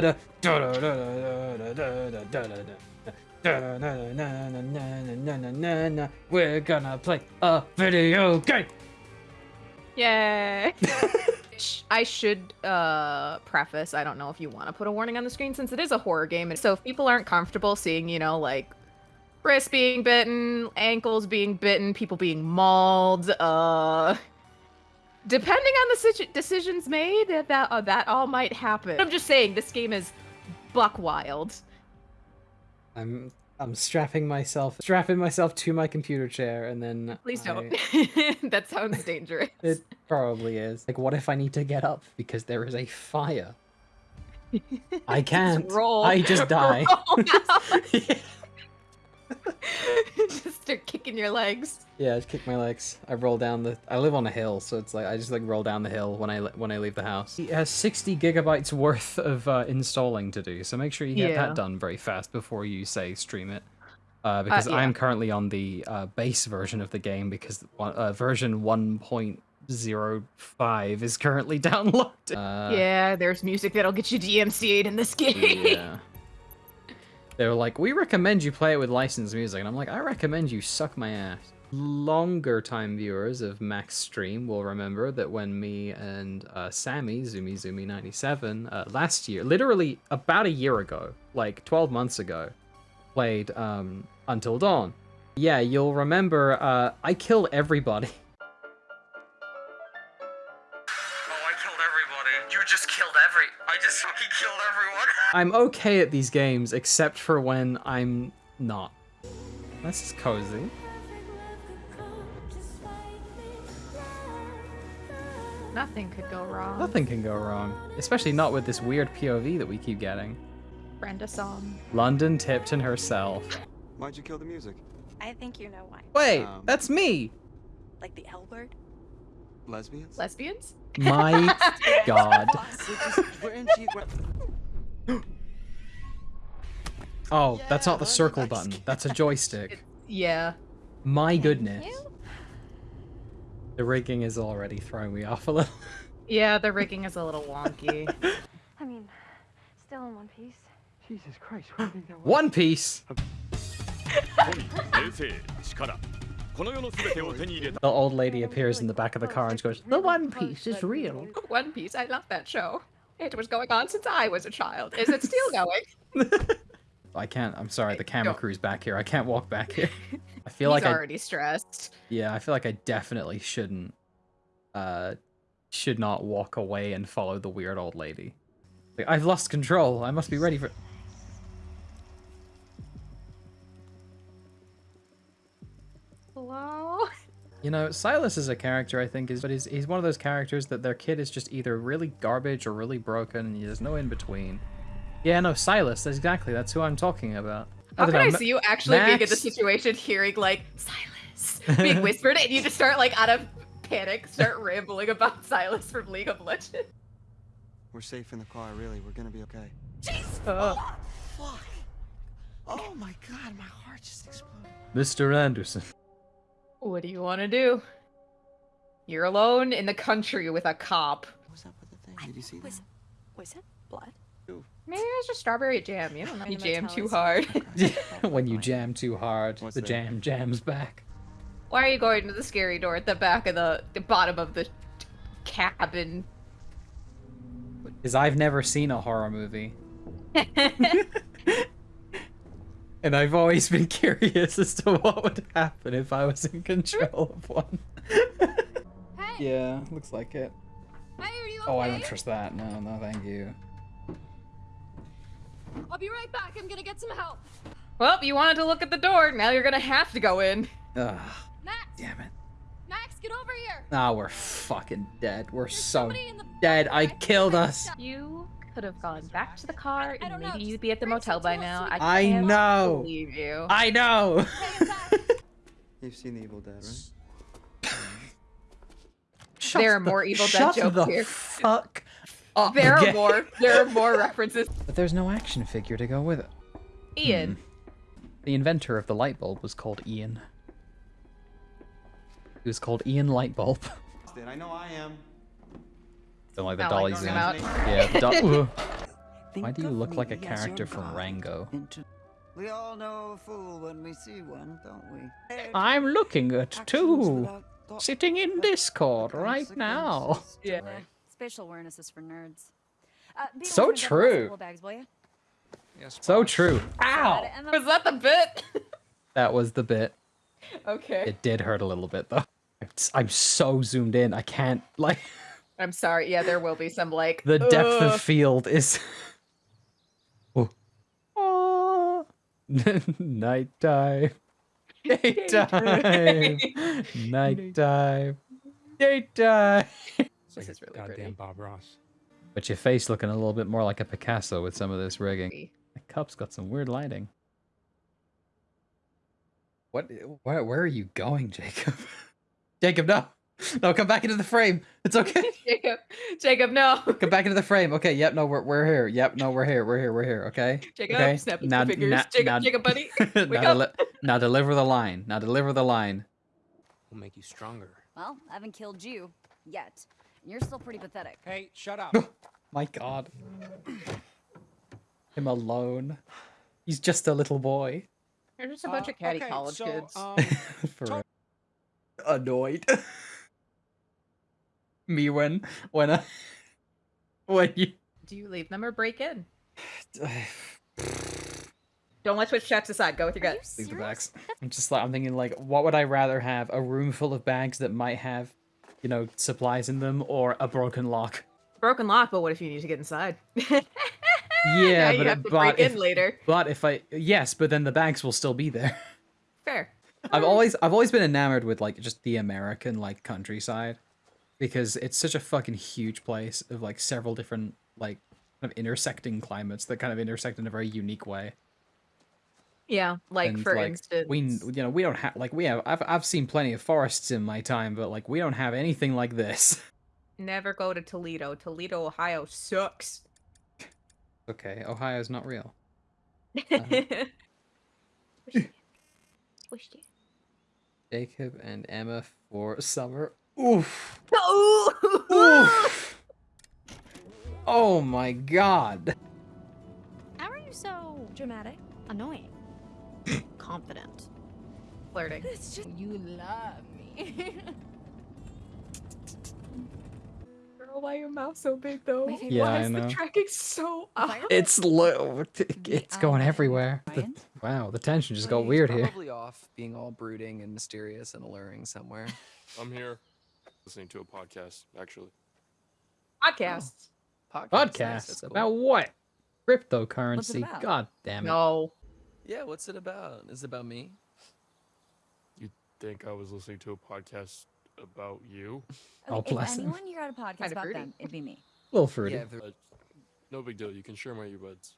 da da da da da da da da da. We're gonna play a video game. Yay! I should uh, preface, I don't know if you want to put a warning on the screen since it is a horror game. And so if people aren't comfortable seeing, you know, like wrists being bitten, ankles being bitten, people being mauled, uh, depending on the situ- decisions made, that that, uh, that all might happen. I'm just saying, this game is buck wild. I'm I'm strapping myself strapping myself to my computer chair and then Please don't. that sounds dangerous. It probably is. Like what if I need to get up because there is a fire? I can't. roll. I just die. Roll. just start kicking your legs. Yeah, I just kick my legs. I roll down the. I live on a hill, so it's like I just like roll down the hill when I when I leave the house. It has 60 gigabytes worth of uh, installing to do, so make sure you get Yeah. that done very fast before you say stream it. Uh, because yeah. I'm currently on the uh, base version of the game because one- uh, version 1.05 is currently downloaded. Uh, yeah, there's music that'll get you DMCA'd in this game. yeah. They were like, we recommend you play it with licensed music. And I'm like, I recommend you suck my ass. Longer time viewers of Max Stream will remember that when me and uh, Sammy, Zumi Zumi 97, uh, last year, literally about a year ago, like 12 months ago, played um, Until Dawn. Yeah, you'll remember uh, I killed everybody. I'm okay at these games, except for when I'm not. This is cozy. Nothing could go wrong. Nothing can go wrong, especially not with this weird POV that we keep getting. Brenda Song. London Tipton herself. Why'd you kill the music? I think you know why. Wait, Um. that's me! Like the L word? Lesbians? Lesbians? My god. Oh, yeah, that's not the circle button. That's a joystick. it, yeah. My goodness. The rigging is already throwing me off a little. yeah, the rigging is a little wonky. I mean, still in one piece. Jesus Christ, One Piece! the old lady appears in the back of the car and goes, The One Piece is real. One Piece, I love that show. It was going on since I was a child. Is it still going? I can't, I'm sorry, the camera crew's back here. I can't walk back here. I feel He's like I already stressed. Yeah, I feel like I definitely shouldn't uh should not walk away and follow the weird old lady. Like, I've lost control. I must be ready for Hello? You know, Silas is a character I think is but he's he's one of those characters that their kid is just either really garbage or really broken and there's no in between. Yeah, no, Silas, that's exactly that's who I'm talking about. How don't can I know, Ma- see you actually being in the situation hearing like Silas being whispered and you just start like out of panic start rambling about Sylas from League of Legends? We're safe in the car, really. We're gonna be okay. Uh, Fuck. Oh my god, my heart just exploded. Mr. Anderson. what do you want to do? You're alone in the country with a cop. What's up with the thing? Did you see that? Was, was it blood? Maybe it's just strawberry jam. You don't know. You jam too hard. when you jam too hard, What's the that? jam jams back. Why are you going to the scary door at the back of the, the bottom of the cabin? Because I've never seen a horror movie. And I've always been curious as to what would happen if I was in control of one. Hey, yeah, looks like it. hey, are you okay? Oh, I don't trust that. No, no, thank you. I'll be right back. I'm gonna get some help. Well, you wanted to look at the door. Now you're gonna have to go in. Ugh, Max, damn it. Max, get over here. Ah, we're fucking dead. We're There's so somebody in the dead. I back. killed us. You could have gone back to the car, and don't know, maybe you'd be at the motel by now. so we I know. Believe you. I know. You've seen The Evil Dead, right? Shut There are more Evil Dead shut jokes the here. fuck up. There are more. There are more references. But there's no action figure to go with it. Ian. Hmm. The inventor of the light bulb was called Ian. He was called Ian Lightbulb. Did I know I am? Don't like the Not like dolly zoom. out. Yeah, do- Why do you look like a me as your character from Rango? We all know a fool when we see one, don't we? I'm looking at two. Sitting in Discord right now. consequences. Yeah. Spatial awareness is for nerds. Uh, So true. Bags, will ya? Yes, So boss. true. Ow! Was that the bit? That was the bit. okay. It did hurt a little bit though. I'm so zoomed in. I can't like I'm sorry. Yeah, there will be some like the depth of field is. oh. Oh. Nighttime. Daytime. Nighttime. Daytime. This is really goddamn pretty. Bob Ross. But your face looking a little bit more like a Picasso with some of this rigging. The cup's got some weird lighting. What? Where? Where are you going, Jacob? Jacob, no, no, come back into the frame. It's okay. Jacob, Jacob, no. Come back into the frame. Okay. Yep. No, we're we're here. Yep. No, we're here. We're here. We're here. Okay. Jacob, okay. snap his now, fingers. now- Jacob, now- Jacob, buddy. now, Wake up. deli- now deliver the line. Now deliver the line. We'll make you stronger. Well, I haven't killed you yet. And you're still pretty pathetic. Hey, shut up. My God. Him alone. He's just a little boy. They're just a bunch of catty okay, college so, kids. Um, For annoyed. Me when when I when you Do you leave them or break in? Don't let Twitch chat decide. Go with your Are you gut. leave the bags. I'm just like I'm thinking like what would I rather have a room full of bags that might have you know supplies in them or a broken lock. Broken lock, but what if you need to get inside? Yeah, now you but have to but break if, in later. but if I yes, but then the bags will still be there. Fair. I've always I've always been enamored with like just the American like countryside because it's such a fucking huge place of like several different like kind of intersecting climates that kind of intersect in a very unique way. Yeah, like And, for instance, we you know we don't have like we have I've I've seen plenty of forests in my time, but like we don't have anything like this. never go to Toledo. Toledo, Ohio sucks. Okay, Ohio's not real. Wish you. Jacob and Emma for summer. Oof. Ooh. Oof. Oh my god. How are you so dramatic? Annoying. Confident. Flirting. It's just you love me. Girl, why your mouth so big though? My Yeah, why I is know. the tracking so up? It's low. It's going everywhere. The- wow, the tension just got he's weird here. Probably off being all brooding and mysterious and alluring somewhere. I'm here listening to a podcast, actually. Podcasts. Oh. Podcast. nice, that's Podcast cool. about what? Cryptocurrency. about? God damn it. No. Yeah, what's it about? Is it about me? You think I was listening to a podcast about you? Oh, Okay, bless if him. anyone here had a podcast Kinda about fruity. them, it'd be me. A little fruity. Yeah, Uh, no big deal. You can share my earbuds.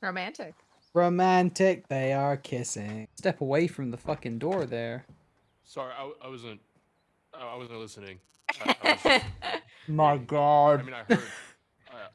Romantic. Romantic, they are kissing. Step away from the fucking door there. Sorry, I, I wasn't. I, I wasn't listening. I, I, was, My I god. mean, I heard.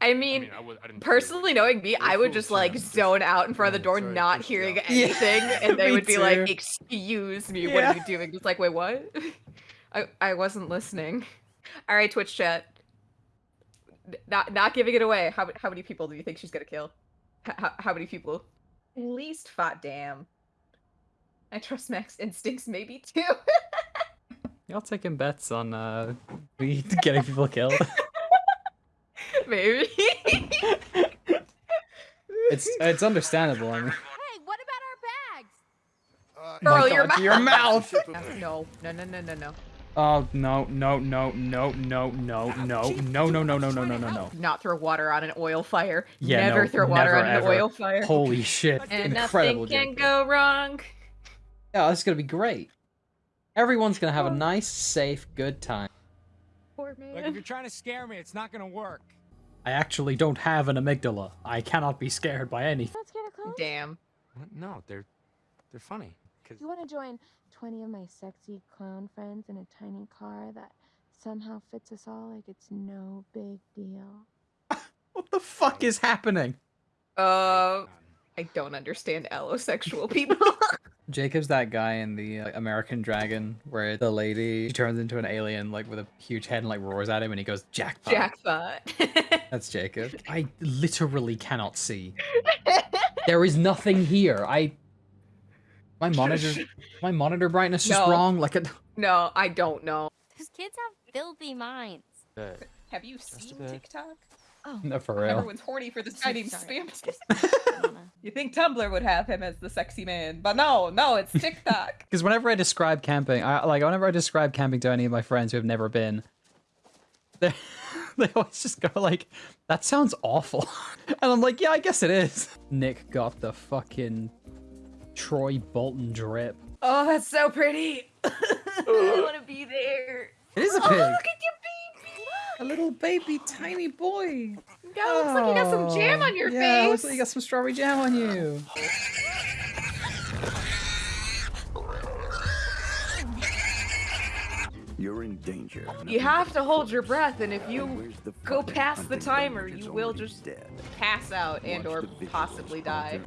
I, I I mean, mean, I, was, I didn't. Personally, knowing me, I would just like zone out in front of the door, Sorry, not hearing you out. Yeah, anything, and they would be like, "Excuse me, what are you doing?" Just like, wait, what? I I wasn't listening. All right, Twitch chat. Not not giving it away. How how many people do you think she's gonna kill? How how many people? At least five. Damn. I trust Max instincts, maybe two. Y'all taking bets on uh me getting people killed? Maybe. it's it's understandable. I mean, Hey, what about our bags? Girl, my your God, your mouth. no, no, no, no, no, no. Oh no no no no no no no no no no no no no no no no. Not throw water on an oil fire. Yeah, never no, throw water never, on an ever. oil fire. Holy shit! and Incredible. nothing can Jacob. go wrong. Yeah, this is gonna be great. Everyone's gonna have a nice, safe, good time. Poor Like, if man. you're trying to scare me, it's not gonna work. I actually don't have an amygdala. I cannot be scared by anything. Let's get a close. Damn. No, they're they're funny. Cause You want to join 20 of my sexy clown friends in a tiny car that somehow fits us all like it's no big deal? What the fuck is happening? Uh, I don't understand allosexual people. Jacob's that guy in the uh, American Dragon where the lady she turns into an alien like with a huge head and like roars at him and he goes jackpot. Jackpot. That's Jacob. I literally cannot see. There is nothing here. I my monitor my monitor brightness just No. wrong. Like a no, I don't know. Those kids have filthy minds. Have you Just seen. TikTok? Oh, no for real. Everyone's horny for this guy named sorry. Spam. You think Tumblr would have him as the sexy man, but no, no, it's TikTok. Because whenever I describe camping, I like whenever I describe camping to any of my friends who have never been, they they always just go like, "That sounds awful," and I'm like, "Yeah, I guess it is." Nick got the fucking Troy Bolton drip. oh, that's so pretty. I want to be there. It is a Oh, pig. look at your baby. A little baby tiny boy. God, looks like you got some jam on your oh, yeah, face. looks like you got some strawberry jam on you. You're in danger. You have to hold your breath, and if you go past the timer, you will just pass out and or possibly die.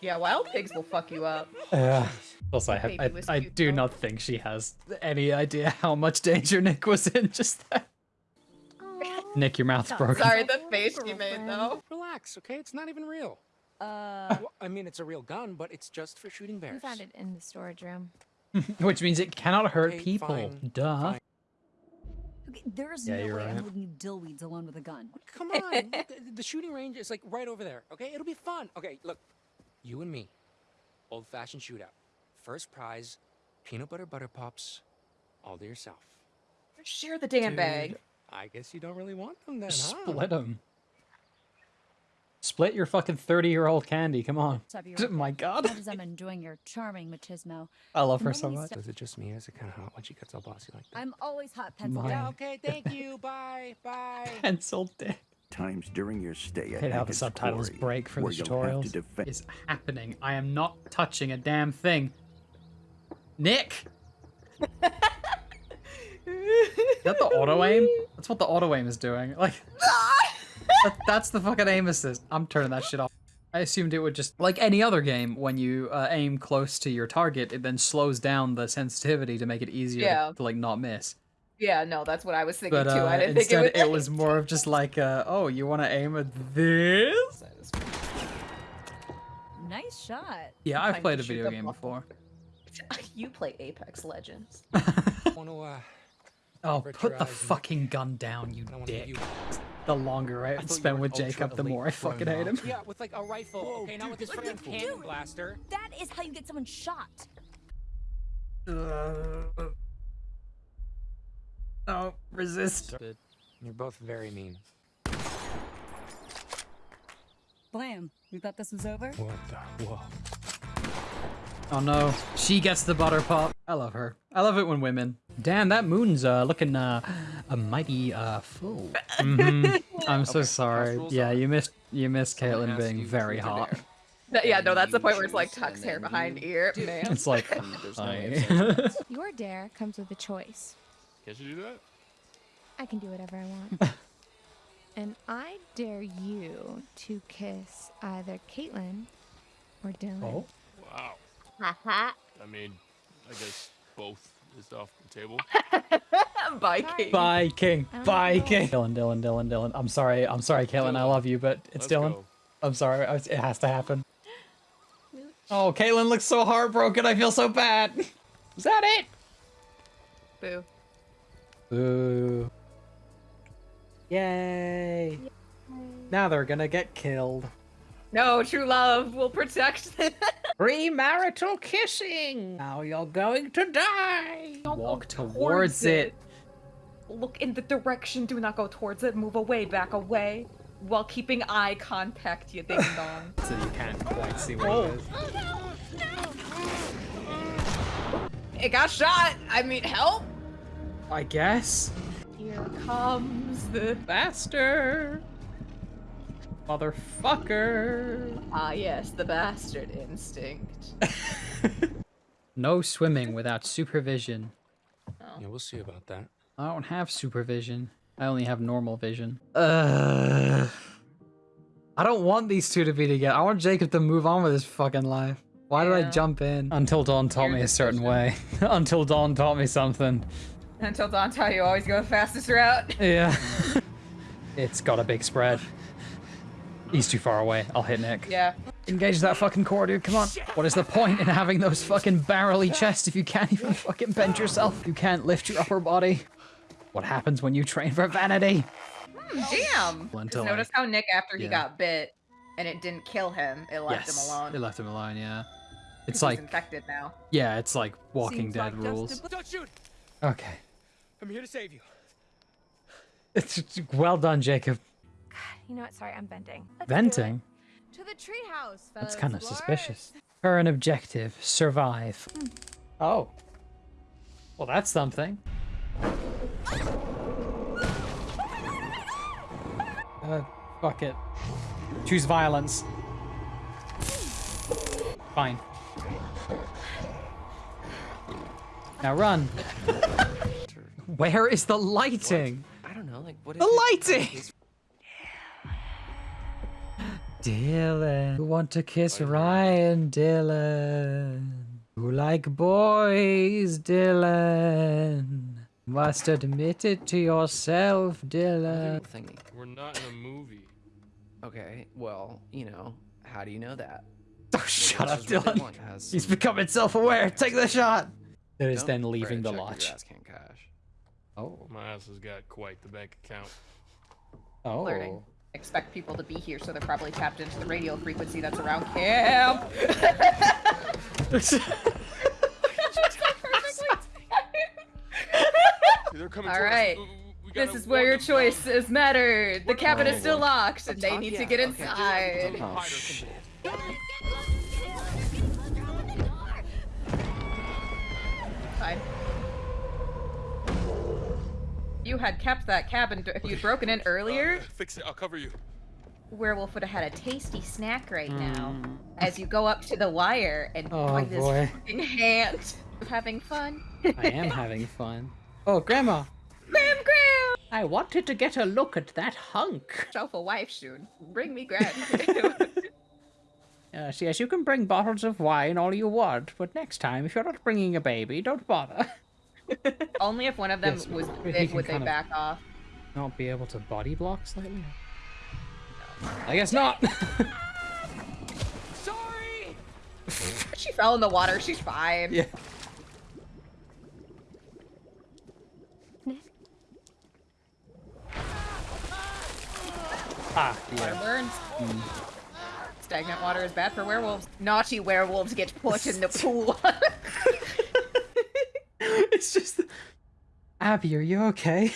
Yeah, wild pigs will fuck you up. Yeah. Also, I, have, I, I cute, do though. not think she has any idea how much danger Nick was in just then. Nick, your mouth's broken. Sorry, the face you made though. Relax, okay? It's not even real. Uh, Well, I mean, it's a real gun, but it's just for shooting bears. We found it in the storage room. Which means it cannot hurt Okay, people. fine, Duh. fine. Okay, there's Yeah, no you're way I'm right. leaving you dillweeds alone with a gun. Come on, look, the, the shooting range is like right over there. Okay, it'll be fun. Okay, look, you and me, old-fashioned shootout. First prize, peanut butter butter pops, all to yourself. Share the damn Dude, bag. I guess you don't really want them then, huh? Split them. Split your fucking 30 year old candy. Come on. Stop you Oh my god. As I'm enjoying your charming machismo, I love her so much. Is it just me, or is it kind of hot when she gets all bossy like that? I'm always hot pencil. My- Yeah, okay, thank you. Bye, bye. Pencil dick. Times during your stay at hate how the Hackett's subtitles Quarry, break for the where you'll have to tutorials. defend- Is happening. I am not touching a damn thing. Nick! Is that the auto aim? That's what the auto aim is doing. Like, that- that's the fucking aim assist. I'm turning that shit off. I assumed it would just, like any other game, when you uh, aim close to your target, it then slows down the sensitivity to make it easier Yeah. to, to, like not miss. Yeah, no, that's what I was thinking But too. uh, I didn't think instead, it would. it was more of just like, uh, oh, you want to aim at this? Nice shot. Yeah, I've played a video game before. You play Apex Legends. Want to, uh, Oh, put the fucking gun down, you I don't want to dick. you. The longer I thought you spend with Jacob, the more I fucking hate him. Yeah, with like a rifle. okay, not with this what are you freaking cannon doing? blaster. That is how you get someone shot. Oh, resist. You're both very mean. Blam. we thought this was over? What the? Whoa. Oh no, she gets the butter pop. I love her. I love it when women. Damn, that moon's uh, looking uh, a mighty uh, full. Mhm. I'm so Okay, sorry. Yeah, are- you missed you missed Someone Kaitlyn being very hot. That- yeah, no, that's the point where it's like choose, tucks hair behind you- ear. Man. It's like, There's no hi. way of Your dare comes with a choice. Can't you do that? I can do whatever I want. and I dare you to kiss either Kaitlyn or Dylan. Oh, Wow. Haha. I mean, I guess both is off the table. Bye, Sorry. Kate. bye, King. I don't Bye. King. Dylan, Dylan, Dylan, Dylan. I'm sorry. I'm sorry, Kaitlyn. I love you, but it's Let's Dylan. go. I'm sorry. It has to happen. Oh, Kaitlyn looks so heartbroken. I feel so bad. Is that it? Boo. Boo. Yay. Now they're gonna get killed. No, true love will protect them. Premarital kissing. Now you're going to die. Don't Walk towards towards it. it. Look in the direction. Do not go towards it. Move away. Back away. While keeping eye contact, you ding dong. So you can't quite see what Oh. it is. it got shot. I mean, help. I guess. Here comes the faster. Motherfucker! Ah, yes, the bastard instinct. No swimming without supervision. Yeah, we'll see about that. I don't have supervision. I only have normal vision. Uh, I don't want these two to be together. I want Jacob to move on with his fucking life. Why did I jump in? Until Dawn taught Your me a certain way. Until Dawn taught me something. Until Dawn taught you always go the fastest route. Yeah. it's got a big spread. He's too far away. I'll hit Nick. Yeah. Engage that fucking core, dude. Come on. What is the point in having those fucking barrely chests if you can't even fucking bend yourself? You can't lift your upper body. What happens when you train for vanity? Hmm, damn. Just until notice how Nick, after he Yeah. got bit, and it didn't kill him, it left yes. him alone. It left him alone, yeah. 'Cause It's he's like, infected now. yeah, it's like Walking Seems Dead like rules. Don't shoot! Okay. I'm here to save you. It's it's well done, Jacob. You know what? Sorry, I'm venting. Venting? To the treehouse, fellow That's kind of explorers. suspicious. Current objective, survive. Oh. Well, that's something. Uh, fuck it. Choose violence. Fine. Now run. Where is the lighting? I don't know, like what The it- lighting! It's- Dylan, who want to kiss Ryan, Dylan? who like boys, Dylan? Must admit it to yourself, Dylan. thingy. We're not in a movie. Okay, well, you know, how do you know that? Oh, shut up, this is what they Dylan. want, has He's becoming self-aware. Take the shot. It is then leaving the lodge. cash. Oh. My ass has got quite the bank account. Oh. Learning. Expect people to be here, so they're probably tapped into the radio frequency that's around camp. They're coming All towards us. right. We- we This is where warn your them. choices matter. The cabin is still locked, and they talk- need to yeah, get okay. inside. Oh, shit. Fine. You had kept that cabin. If you'd broken in earlier, uh, Fix it. I'll cover you. Werewolf would have had a tasty snack right hmm. now. As you go up to the wire and. Oh, find this boy. fucking hand. Having fun. I am having fun. Oh, Grandma. Graham, Graham! I wanted to get a look at that hunk. Shelf a wife soon. Bring me Graham. Uh, yes, yes, you can bring bottles of wine all you want, but next time, if you're not bringing a baby, don't bother. Only if one of them Yes, was but big would they back off. Not be able to body block slightly? I guess not. Sorry! She fell in the water. She's fine. yeah. Ah, Water yeah. burns. Stagnant water is bad for werewolves. Naughty werewolves get put in the pool. it's just. Abby, are you okay?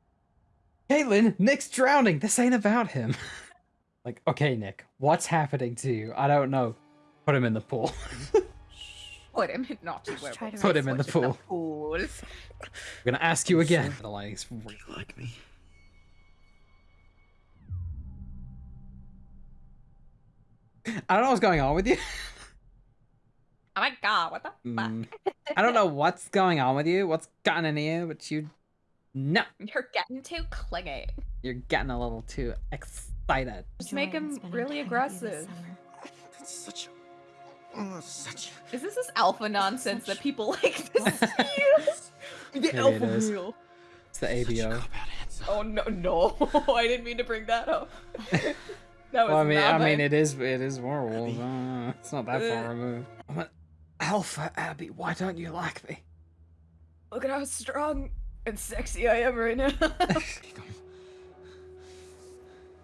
Kaitlyn, Nick's drowning. This ain't about him. like, okay, Nick, what's happening to you? I don't know. Put him in the pool. put him in naughty werewolves. to Put him in the pool. pool. I'm gonna ask you again. The lighting's You like me? I don't know what's going on with you. Oh my god, what the fuck? Mm. I don't know what's going on with you, what's gotten into you, but you. No, You're getting too clingy. you're getting a little too excited. Just make him really aggressive. That's such a. Oh, such a. Is this this alpha nonsense that people like this? the Maybe it alpha is. meal. It's the ABO. Cop out answer. Oh no, no! I didn't mean to bring that up. that was Well, I mean, I mean, it is, it is werewolf. Uh, it's not that far removed. I'm an alpha, Abby. Why don't you like me? Look at how strong and sexy I am right now.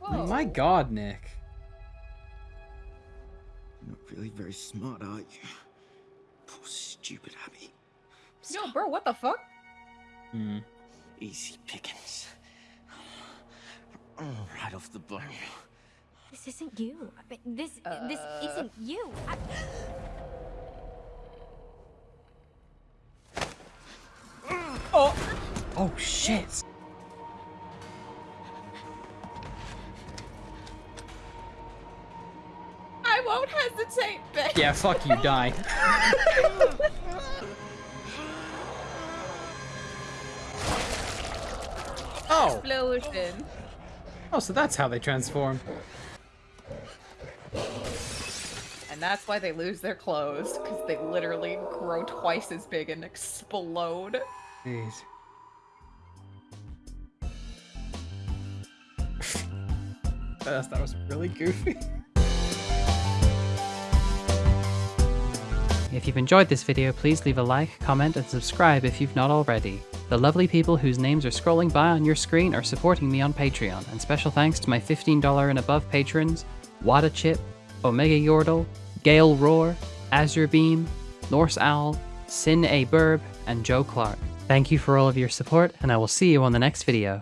Whoa. My God, Nick. You're not really very smart, are you? Poor stupid Abby. Yo, bro, what the fuck? Hmm. Easy pickings. Right off the bone. This isn't you. I mean, This this Uh. isn't you. I- Oh shit. I won't hesitate, bitch. Yeah, fuck you, die. oh, Explosion. oh, so that's how they transform. And that's why they lose their clothes, because they literally grow twice as big and explode. Jeez. That was really goofy. If you've enjoyed this video, please leave a like, comment, and subscribe if you've not already. The lovely people whose names are scrolling by on your screen are supporting me on Patreon, and special thanks to my $15 and above patrons, Wada Chip, Omega Yordle, Gale Roar, Azure Beam, Norse Owl, Sin A Burb, and Joe Clark. Thank you for all of your support, and I will see you on the next video.